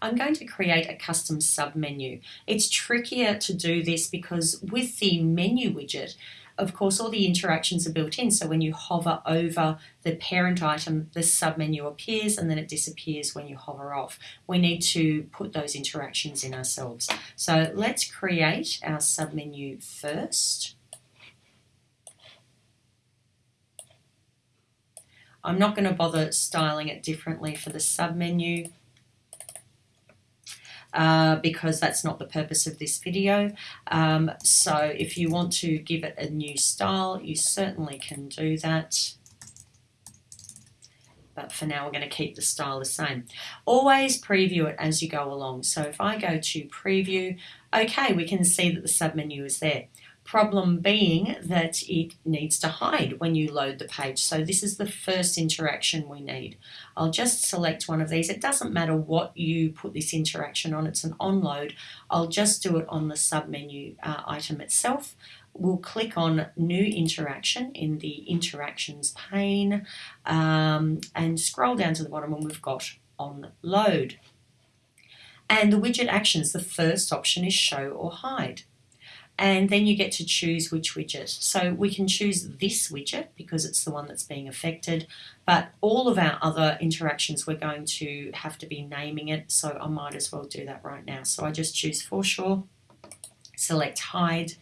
I'm going to create a custom submenu. It's trickier to do this because with the menu widget, of course, all the interactions are built in. So when you hover over the parent item, the submenu appears and then it disappears when you hover off. We need to put those interactions in ourselves. So let's create our submenu first. I'm not going to bother styling it differently for the submenu uh, because that's not the purpose of this video. Um, so if you want to give it a new style, you certainly can do that. But for now, we're going to keep the style the same. Always preview it as you go along. So if I go to preview, okay, we can see that the submenu is there. Problem being that it needs to hide when you load the page. So this is the first interaction we need. I'll just select one of these. It doesn't matter what you put this interaction on, it's an onload. I'll just do it on the submenu uh, item itself. We'll click on new interaction in the interactions pane um, and scroll down to the bottom and we've got on load. And the widget actions, the first option is show or hide and then you get to choose which widget. So we can choose this widget because it's the one that's being affected, but all of our other interactions we're going to have to be naming it, so I might as well do that right now. So I just choose foreshore, select hide.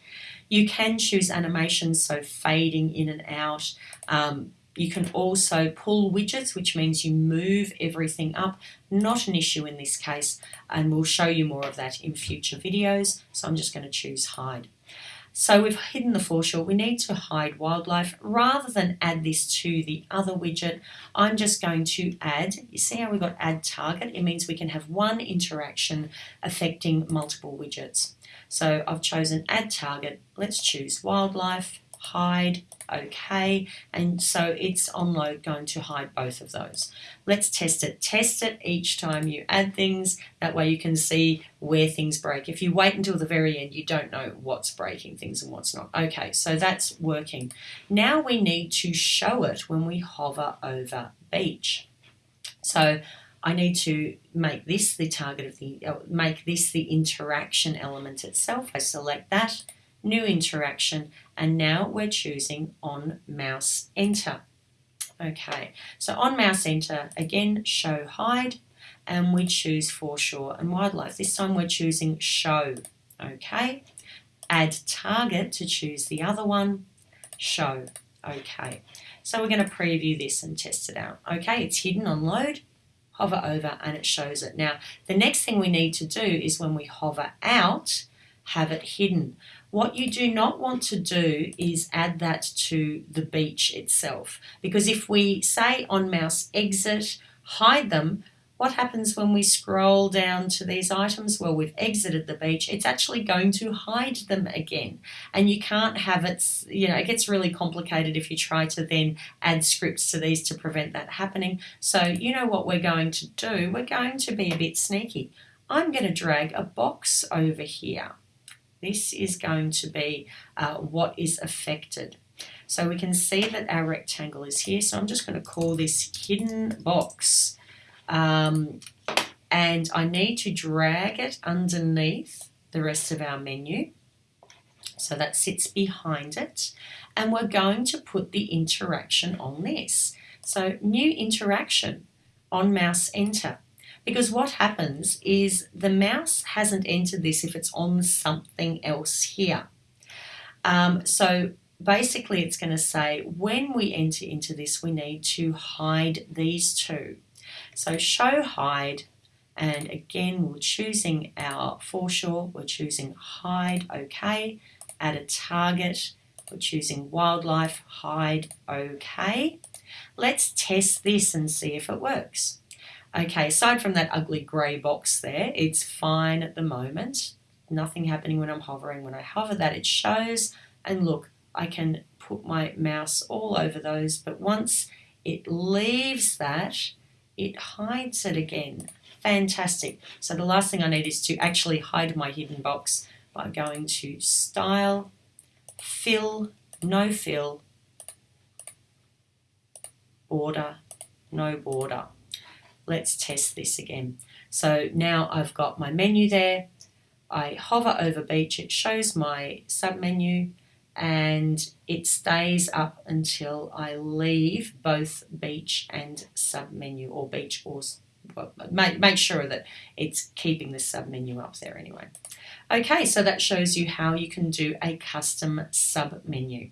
You can choose animations, so fading in and out, um, you can also pull widgets, which means you move everything up. Not an issue in this case, and we'll show you more of that in future videos. So I'm just going to choose hide. So we've hidden the foreshore. We need to hide wildlife. Rather than add this to the other widget, I'm just going to add, you see how we've got add target? It means we can have one interaction affecting multiple widgets. So I've chosen add target. Let's choose wildlife hide, okay, and so it's on load going to hide both of those. Let's test it. Test it each time you add things, that way you can see where things break. If you wait until the very end, you don't know what's breaking things and what's not. Okay, so that's working. Now we need to show it when we hover over beach. So I need to make this the target of the, uh, make this the interaction element itself. I select that new interaction, and now we're choosing on mouse enter. Okay, so on mouse enter, again, show hide, and we choose foreshore and wildlife. This time we're choosing show, okay. Add target to choose the other one, show, okay. So we're going to preview this and test it out. Okay, it's hidden on load, hover over and it shows it. Now, the next thing we need to do is when we hover out, have it hidden. What you do not want to do is add that to the beach itself because if we say on mouse exit, hide them, what happens when we scroll down to these items? Well, we've exited the beach. It's actually going to hide them again. And you can't have it, you know, it gets really complicated if you try to then add scripts to these to prevent that happening. So you know what we're going to do? We're going to be a bit sneaky. I'm going to drag a box over here. This is going to be uh, what is affected. So we can see that our rectangle is here. So I'm just going to call this hidden box. Um, and I need to drag it underneath the rest of our menu. So that sits behind it. And we're going to put the interaction on this. So new interaction on mouse enter. Because what happens is the mouse hasn't entered this if it's on something else here. Um, so basically it's going to say when we enter into this we need to hide these two. So show hide and again we're choosing our foreshore, we're choosing hide, okay, add a target, we're choosing wildlife, hide, okay. Let's test this and see if it works. Okay, aside from that ugly grey box there, it's fine at the moment. Nothing happening when I'm hovering. When I hover that, it shows. And look, I can put my mouse all over those, but once it leaves that, it hides it again. Fantastic. So the last thing I need is to actually hide my hidden box by going to Style, Fill, No Fill, Border, No Border. Let's test this again. So now I've got my menu there. I hover over beach, it shows my submenu and it stays up until I leave both beach and submenu or beach or make, make sure that it's keeping the submenu up there anyway. Okay, so that shows you how you can do a custom submenu.